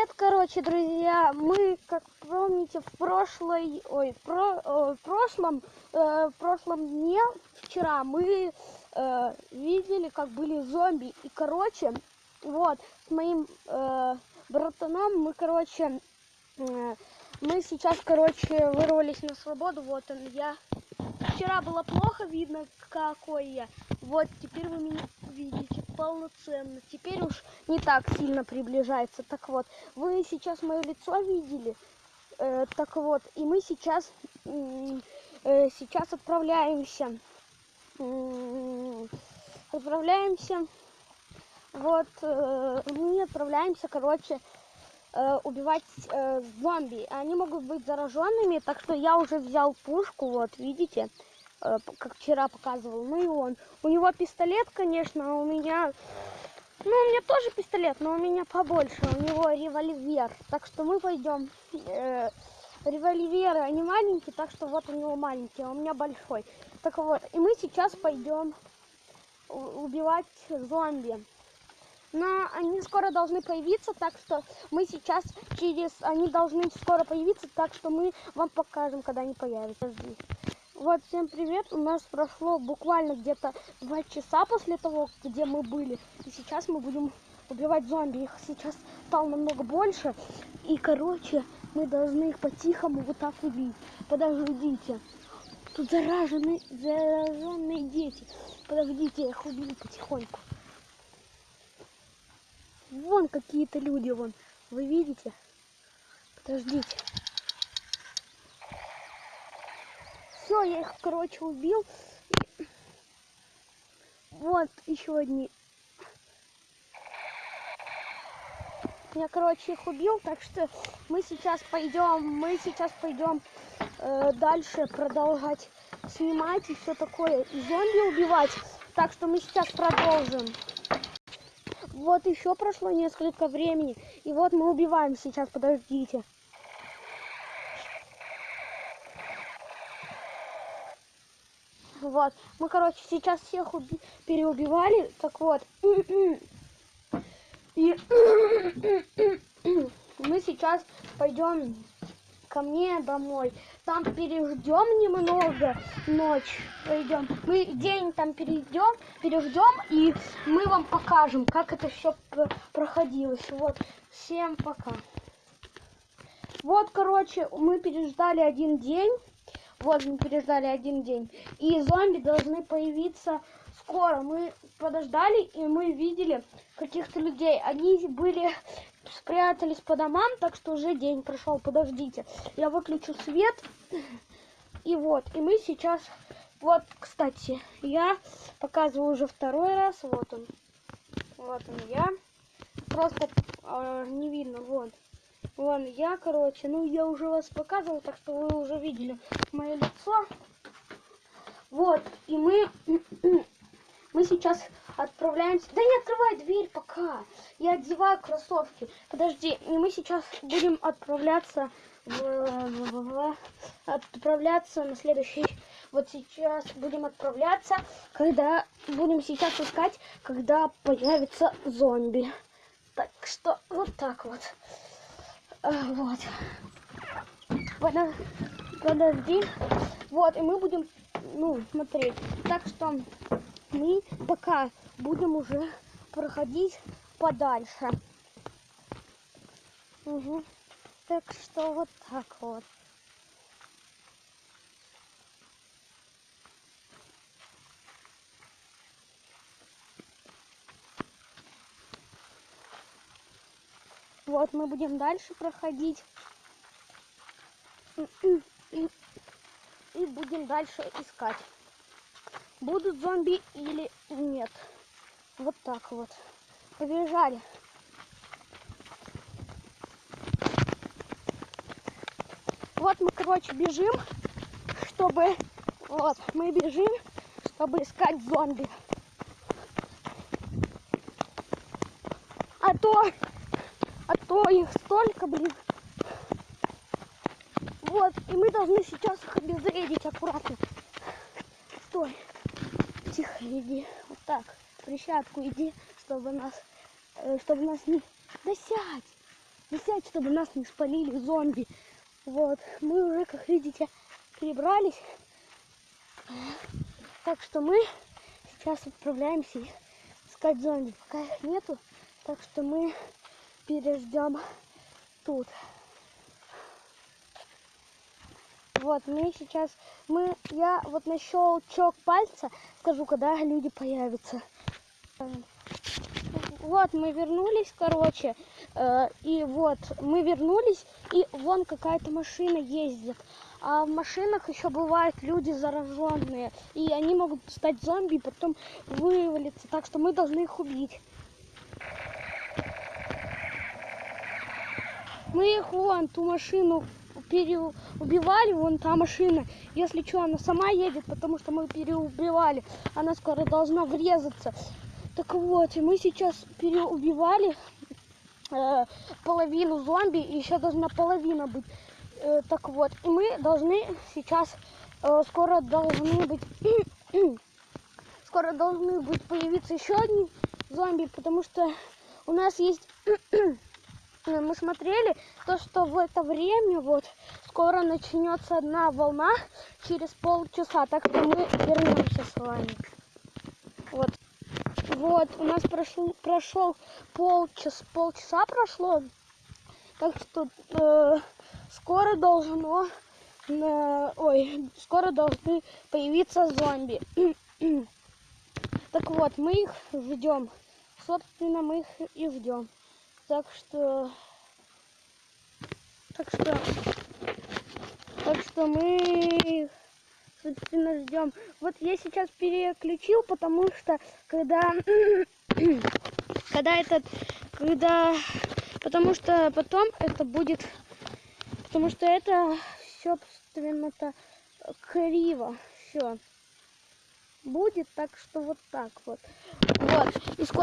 привет, короче, друзья. Мы, как помните, в прошлой, ой, про, э, в прошлом, э, в прошлом дне, вчера, мы э, видели, как были зомби. И, короче, вот, с моим э, братаном мы, короче, э, мы сейчас, короче, вырвались на свободу. Вот он, я. Вчера было плохо видно, какой я. Вот, теперь вы меня видите полноценно. Теперь уж не так сильно приближается. Так вот, вы сейчас мое лицо видели. Э, так вот, и мы сейчас, э, сейчас отправляемся. Э, отправляемся. Вот, э, мы отправляемся, короче, э, убивать э, зомби. Они могут быть зараженными, так что я уже взял пушку, вот, видите. Э, как вчера показывал. Ну и он. У него пистолет, конечно, а у меня... Ну, у меня тоже пистолет, но у меня побольше. У него револьвер. Так что мы пойдем... Э, револьверы, они маленькие, так что вот у него маленький, а у меня большой. Так вот, и мы сейчас пойдем убивать зомби. Но они скоро должны появиться, так что мы сейчас через... Они должны скоро появиться, так что мы вам покажем, когда они появятся здесь. Вот, всем привет. У нас прошло буквально где-то два часа после того, где мы были. И сейчас мы будем убивать зомби. Их сейчас стало намного больше. И, короче, мы должны их по-тихому вот так убить. Подождите. Тут зараженные, зараженные дети. Подождите, я их убью потихоньку. Вон какие-то люди, вон. Вы видите? Подождите. Все, я их, короче, убил. Вот еще одни. Я, короче, их убил, так что мы сейчас пойдем, мы сейчас пойдем э, дальше продолжать снимать и все такое, и зомби убивать. Так что мы сейчас продолжим. Вот еще прошло несколько времени, и вот мы убиваем сейчас, подождите. Вот. Мы, короче, сейчас всех уби переубивали. Так вот. И мы сейчас пойдем ко мне домой. Там переждем немного ночь. Пойдем. Мы день там перейдем, переждем, и мы вам покажем, как это все проходилось. Вот. Всем пока. Вот, короче, мы переждали один день. Вот мы переждали один день. И зомби должны появиться скоро. Мы подождали, и мы видели каких-то людей. Они были спрятались по домам, так что уже день прошел. Подождите. Я выключу свет. И вот. И мы сейчас... Вот, кстати, я показываю уже второй раз. Вот он. Вот он я. Просто э, не видно. Вот. Вон я, короче, ну я уже вас показывал, так что вы уже видели мое лицо. Вот, и мы, мы сейчас отправляемся. Да не открывай дверь пока. Я одеваю кроссовки. Подожди, и мы сейчас будем отправляться в, отправляться на следующий. Вот сейчас будем отправляться, когда будем сейчас искать, когда появится зомби. Так что вот так вот. А, вот. Подожди. Вот, и мы будем, ну, смотреть. Так что мы пока будем уже проходить подальше. Угу. Так что вот так вот. Вот мы будем дальше проходить. И будем дальше искать. Будут зомби или нет. Вот так вот. Побежали. Вот мы, короче, бежим, чтобы... Вот, мы бежим, чтобы искать зомби. А то а то их столько, блин. Вот, и мы должны сейчас их обезвредить аккуратно. Стой. Тихо иди. Вот так. Прищатку иди, чтобы нас, э, чтобы нас не... Да сядь. висеть, чтобы нас не спалили зомби. Вот, мы уже, как видите, перебрались. Так что мы сейчас отправляемся искать зомби. Пока их нету, так что мы переждем тут. Вот, мы сейчас, мы, я вот на щелчок пальца скажу, когда люди появятся. Вот, мы вернулись, короче, э, и вот, мы вернулись, и вон какая-то машина ездит. А в машинах еще бывают люди зараженные, и они могут стать зомби и потом вывалиться, так что мы должны их убить. Мы их вон, ту машину переубивали, вон та машина. Если что, она сама едет, потому что мы переубивали. Она скоро должна врезаться. Так вот, и мы сейчас переубивали э, половину зомби, и еще должна половина быть. Э, так вот, и мы должны сейчас, э, скоро должны быть, скоро должны быть появиться еще одни зомби, потому что у нас есть мы смотрели то, что в это время вот скоро начнется одна волна через полчаса, так что мы вернемся с вами. Вот. Вот, у нас прошел, прошел полчаса, полчаса прошло, так что э, скоро должно, э, ой, скоро должны появиться зомби. так вот, мы их ждем, собственно, мы их и ждем. Так что... Так что... Так что мы собственно, ждем. Вот я сейчас переключил, потому что когда... когда этот... Когда... Потому что потом это будет... Потому что это, собственно-то, криво. Все. Будет так, что вот так вот. Вот. И скоро...